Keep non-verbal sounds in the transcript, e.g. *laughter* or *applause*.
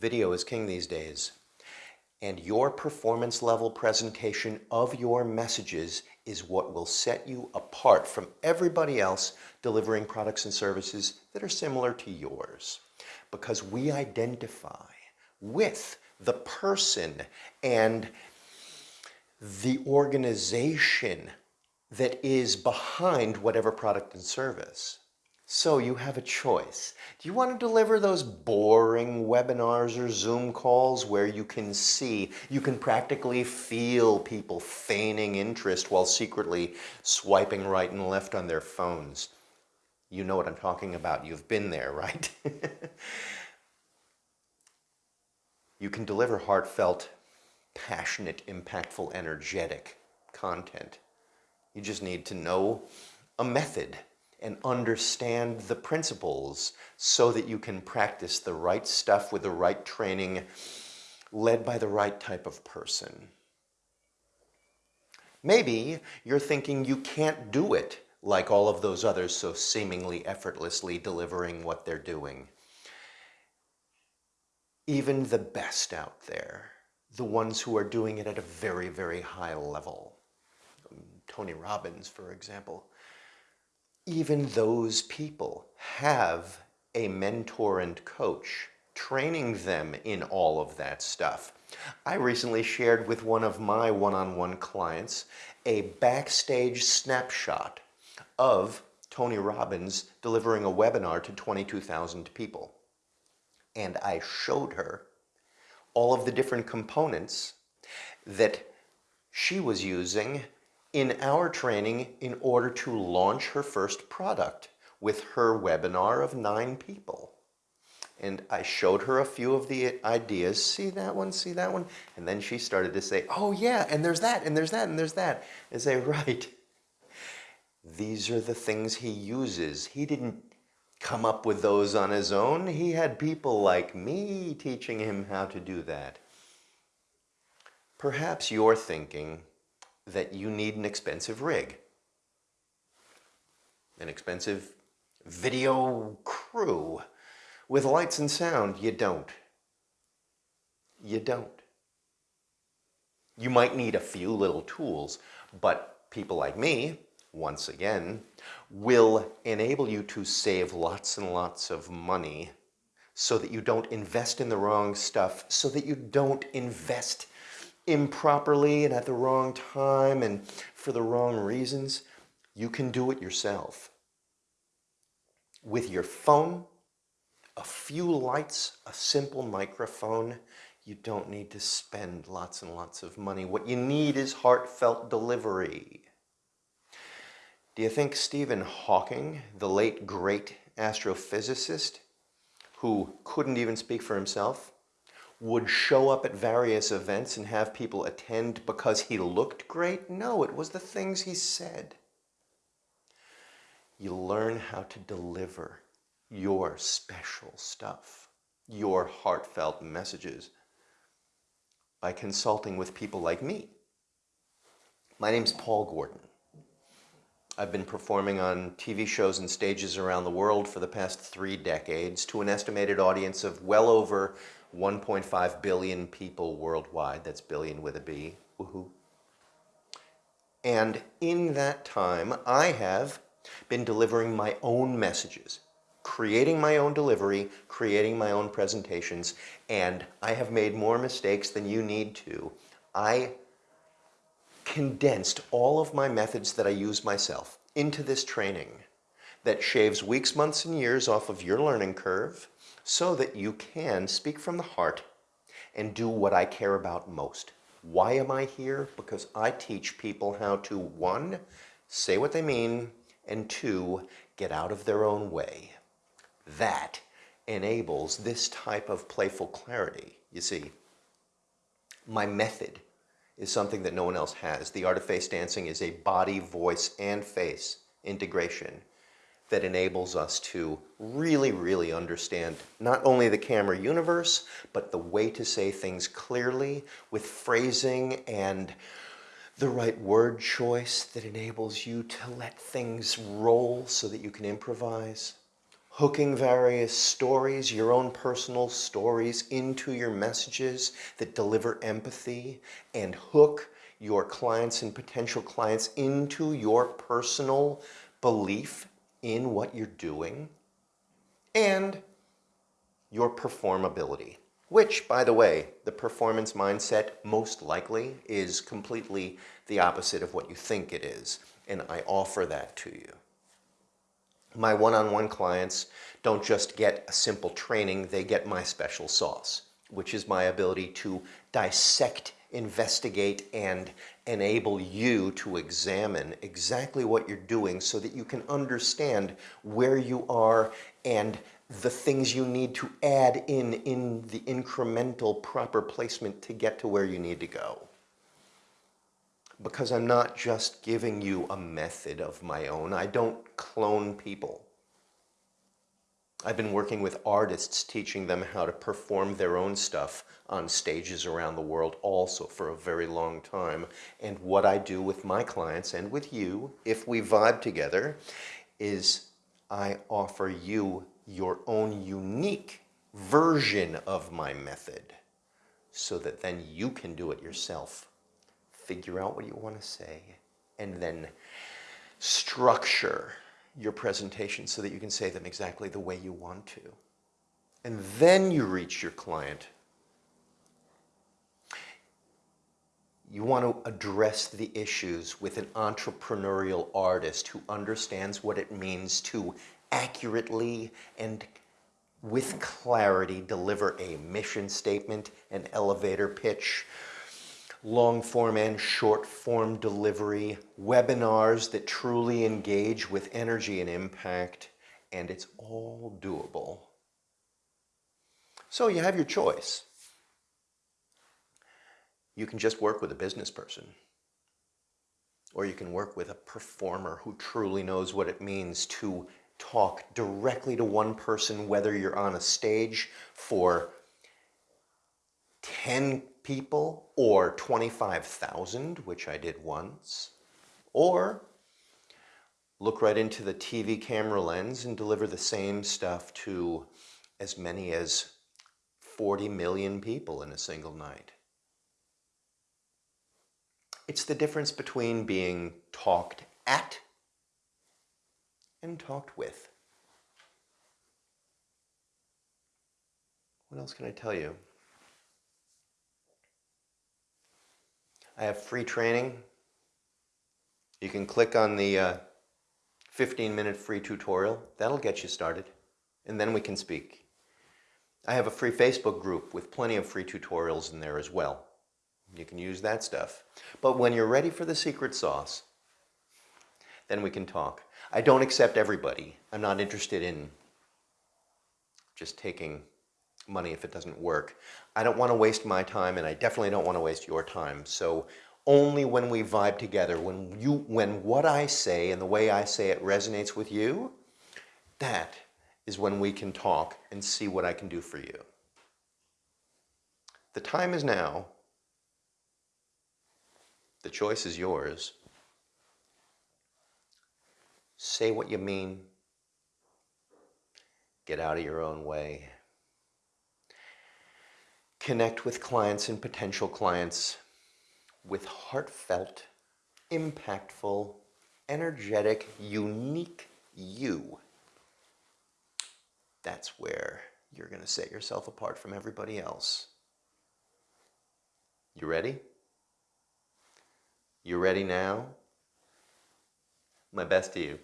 Video is king these days. And your performance level presentation of your messages is what will set you apart from everybody else delivering products and services that are similar to yours. Because we identify with the person and the organization that is behind whatever product and service. So you have a choice. Do you want to deliver those boring webinars or Zoom calls where you can see, you can practically feel people feigning interest while secretly swiping right and left on their phones? You know what I'm talking about. You've been there, *laughs* right? you can deliver heartfelt, passionate, impactful, energetic content. You just need to know a method and understand the principles so that you can practice the right stuff with the right training led by the right type of person. Maybe you're thinking you can't do it like all of those others so seemingly effortlessly delivering what they're doing. Even the best out there, the ones who are doing it at a very, very high level, Tony Robbins, for example, even those people have a mentor and coach training them in all of that stuff. I recently shared with one of my one-on-one -on -one clients a backstage snapshot of Tony Robbins delivering a webinar to 22,000 people. And I showed her all of the different components that she was using in our training in order to launch her first product with her webinar of nine people. And I showed her a few of the ideas. See that one, see that one? And then she started to say, oh yeah, and there's that, and there's that, and there's that. And say, *laughs* right. These are the things he uses. He didn't come up with those on his own. He had people like me teaching him how to do that. Perhaps you're thinking, that you need an expensive rig, an expensive video crew with lights and sound. You don't. You don't. You might need a few little tools, but people like me, once again, will enable you to save lots and lots of money so that you don't invest in the wrong stuff, so that you don't invest improperly and at the wrong time and for the wrong reasons, you can do it yourself. With your phone, a few lights, a simple microphone, you don't need to spend lots and lots of money. What you need is heartfelt delivery. Do you think Stephen Hawking, the late great astrophysicist, who couldn't even speak for himself, would show up at various events and have people attend because he looked great. No, it was the things he said. You learn how to deliver your special stuff, your heartfelt messages by consulting with people like me. My name's Paul Gordon. I've been performing on TV shows and stages around the world for the past three decades to an estimated audience of well over 1.5 billion people worldwide. That's billion with a B. Woohoo. And in that time, I have been delivering my own messages, creating my own delivery, creating my own presentations, and I have made more mistakes than you need to. I condensed all of my methods that I use myself into this training that shaves weeks, months, and years off of your learning curve so that you can speak from the heart and do what I care about most. Why am I here? Because I teach people how to, one, say what they mean, and two, get out of their own way. That enables this type of playful clarity. You see, my method is something that no one else has. The art of face dancing is a body, voice, and face integration that enables us to really, really understand not only the camera universe, but the way to say things clearly with phrasing and the right word choice that enables you to let things roll so that you can improvise. Hooking various stories, your own personal stories, into your messages that deliver empathy and hook your clients and potential clients into your personal belief in what you're doing and your performability, which, by the way, the performance mindset most likely is completely the opposite of what you think it is, and I offer that to you. My one-on-one clients don't just get a simple training, they get my special sauce, which is my ability to dissect, investigate, and enable you to examine exactly what you're doing so that you can understand where you are and the things you need to add in in the incremental proper placement to get to where you need to go. Because I'm not just giving you a method of my own. I don't clone people. I've been working with artists teaching them how to perform their own stuff on stages around the world also for a very long time. And what I do with my clients and with you, if we vibe together, is I offer you your own unique version of my method so that then you can do it yourself. Figure out what you want to say and then structure your presentation so that you can say them exactly the way you want to. And then you reach your client. You want to address the issues with an entrepreneurial artist who understands what it means to accurately and with clarity deliver a mission statement, an elevator pitch, long form and short form delivery, webinars that truly engage with energy and impact, and it's all doable. So you have your choice. You can just work with a business person. Or you can work with a performer who truly knows what it means to talk directly to one person, whether you're on a stage for 10 people or 25,000, which I did once, or look right into the TV camera lens and deliver the same stuff to as many as 40 million people in a single night. It's the difference between being talked at and talked with. What else can I tell you? I have free training. You can click on the uh, 15 minute free tutorial. That'll get you started. And then we can speak. I have a free Facebook group with plenty of free tutorials in there as well. You can use that stuff. But when you're ready for the secret sauce, then we can talk. I don't accept everybody. I'm not interested in just taking money if it doesn't work. I don't want to waste my time and I definitely don't want to waste your time. So only when we vibe together, when you when what I say and the way I say it resonates with you, that is when we can talk and see what I can do for you. The time is now. The choice is yours. Say what you mean. Get out of your own way. Connect with clients and potential clients with heartfelt, impactful, energetic, unique you. That's where you're going to set yourself apart from everybody else. You ready? You ready now? My best to you.